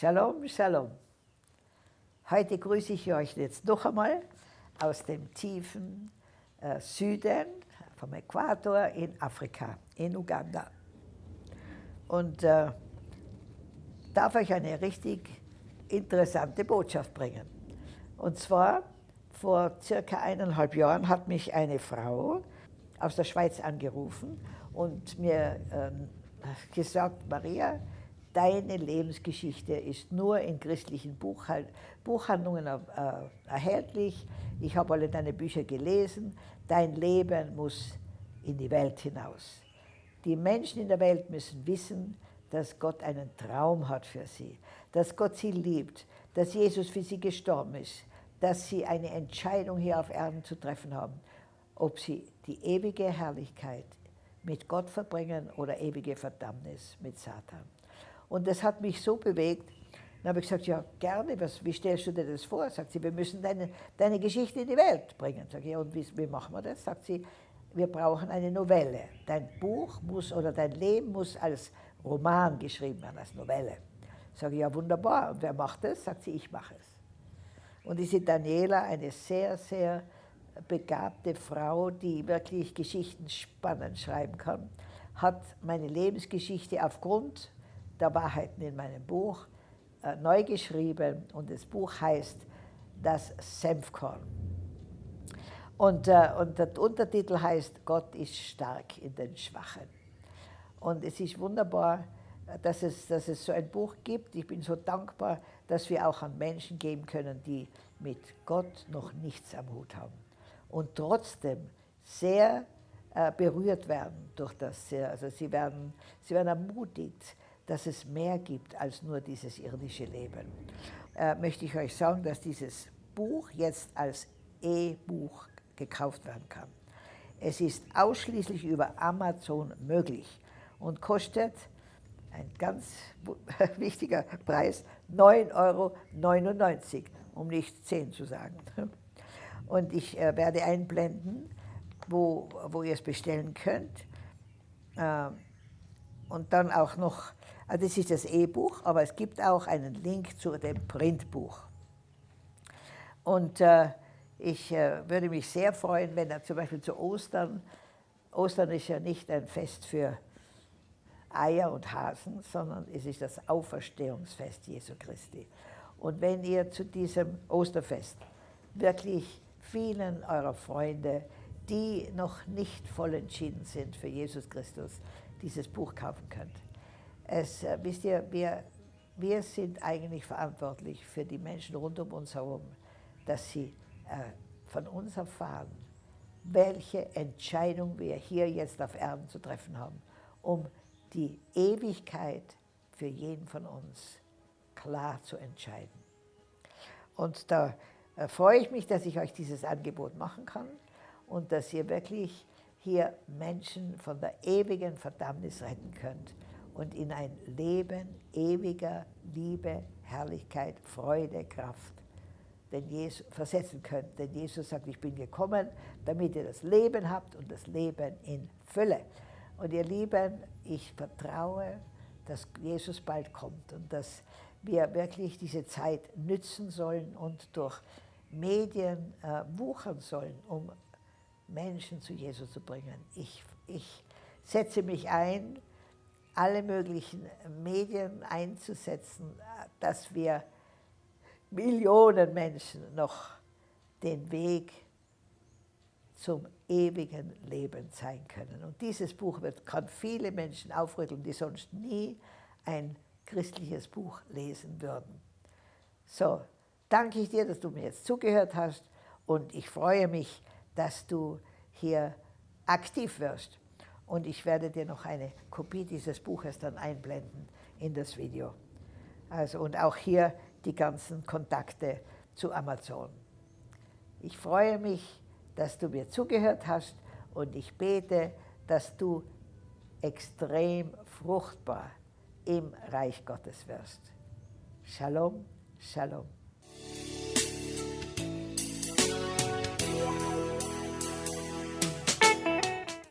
Shalom, Shalom. Heute grüße ich euch jetzt noch einmal aus dem tiefen äh, Süden, vom Äquator in Afrika, in Uganda. Und äh, darf euch eine richtig interessante Botschaft bringen. Und zwar, vor circa eineinhalb Jahren hat mich eine Frau aus der Schweiz angerufen und mir äh, gesagt, Maria, deine Lebensgeschichte ist nur in christlichen Buchhal Buchhandlungen äh, erhältlich. Ich habe alle deine Bücher gelesen. Dein Leben muss in die Welt hinaus. Die Menschen in der Welt müssen wissen, dass Gott einen Traum hat für sie, dass Gott sie liebt, dass Jesus für sie gestorben ist, dass sie eine Entscheidung hier auf Erden zu treffen haben, ob sie die ewige Herrlichkeit mit Gott verbringen oder ewige Verdammnis mit Satan. Und das hat mich so bewegt, dann habe ich gesagt, ja gerne, was, wie stellst du dir das vor? Sagt sie, wir müssen deine, deine Geschichte in die Welt bringen. Sag ich, ja, und wie, wie machen wir das? Sagt sie, wir brauchen eine Novelle. Dein Buch muss oder dein Leben muss als Roman geschrieben werden, als Novelle. Sage ich, ja wunderbar. Und wer macht das? Sagt sie, ich mache es. Und diese Daniela, eine sehr, sehr begabte Frau, die wirklich Geschichten spannend schreiben kann, hat meine Lebensgeschichte aufgrund der Wahrheiten in meinem Buch äh, neu geschrieben und das Buch heißt Das Senfkorn. Und, äh, und der Untertitel heißt Gott ist stark in den Schwachen. Und es ist wunderbar, dass es, dass es so ein Buch gibt. Ich bin so dankbar, dass wir auch an Menschen geben können, die mit Gott noch nichts am Hut haben und trotzdem sehr äh, berührt werden durch das. Also sie werden, sie werden ermutigt, dass es mehr gibt als nur dieses irdische Leben. Äh, möchte ich euch sagen, dass dieses Buch jetzt als E-Buch gekauft werden kann. Es ist ausschließlich über Amazon möglich und kostet ein ganz wichtiger Preis, 9,99 Euro, um nicht 10 zu sagen. Und ich äh, werde einblenden, wo, wo ihr es bestellen könnt. Äh, und dann auch noch, also das ist das E-Buch, aber es gibt auch einen Link zu dem Printbuch. Und äh, ich äh, würde mich sehr freuen, wenn er zum Beispiel zu Ostern, Ostern ist ja nicht ein Fest für Eier und Hasen, sondern es ist das Auferstehungsfest Jesu Christi. Und wenn ihr zu diesem Osterfest wirklich vielen eurer Freunde, die noch nicht voll entschieden sind für Jesus Christus, dieses Buch kaufen könnt. Es, äh, wisst ihr, wir, wir sind eigentlich verantwortlich für die Menschen rund um uns herum, dass sie äh, von uns erfahren, welche Entscheidung wir hier jetzt auf Erden zu treffen haben, um die Ewigkeit für jeden von uns klar zu entscheiden. Und da äh, freue ich mich, dass ich euch dieses Angebot machen kann und dass ihr wirklich hier Menschen von der ewigen Verdammnis retten könnt und in ein Leben ewiger Liebe, Herrlichkeit, Freude, Kraft denn Jesus, versetzen könnt. Denn Jesus sagt, ich bin gekommen, damit ihr das Leben habt und das Leben in Fülle. Und ihr Lieben, ich vertraue, dass Jesus bald kommt und dass wir wirklich diese Zeit nützen sollen und durch Medien äh, wuchern sollen, um Menschen zu Jesus zu bringen. Ich, ich setze mich ein, alle möglichen Medien einzusetzen, dass wir Millionen Menschen noch den Weg zum ewigen Leben zeigen können. Und dieses Buch wird, kann viele Menschen aufrütteln, die sonst nie ein christliches Buch lesen würden. So, danke ich dir, dass du mir jetzt zugehört hast und ich freue mich, dass du hier aktiv wirst. Und ich werde dir noch eine Kopie dieses Buches dann einblenden in das Video. Also, und auch hier die ganzen Kontakte zu Amazon. Ich freue mich, dass du mir zugehört hast und ich bete, dass du extrem fruchtbar im Reich Gottes wirst. Shalom, Shalom.